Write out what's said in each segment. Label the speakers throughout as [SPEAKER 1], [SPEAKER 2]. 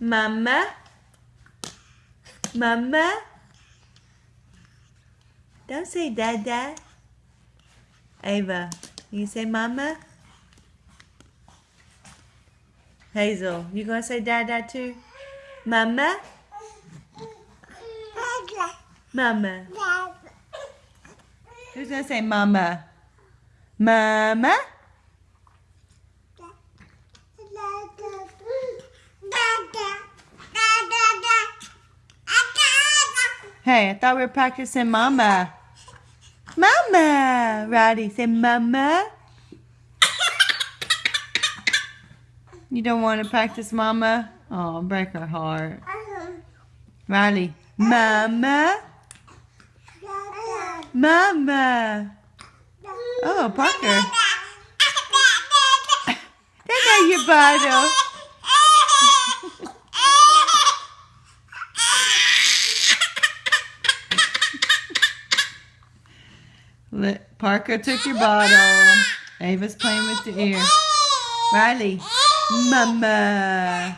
[SPEAKER 1] Mama? Mama? Don't say dada. Ava, you say mama? Hazel, you gonna say dada too? Mama? Mama. Who's gonna say mama? Mama? Hey, I thought we were practicing mama. Mama! Roddy, say mama. You don't want to practice mama? Oh, break her heart. Riley, mama? Mama! Oh, Parker. There go your bottle. Parker took your bottle. Ava's playing with the ear. Riley, Mama.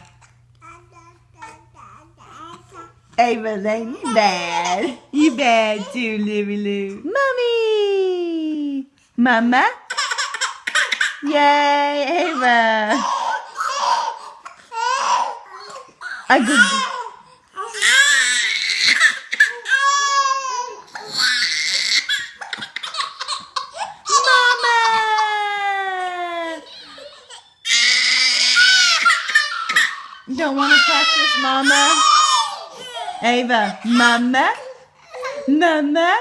[SPEAKER 1] Ava Lane, you bad. You bad too, Livy Lou. Mommy. Mama. Yay, Ava. A good. Don't want to practice, Mama? Ava, Mama? Mama?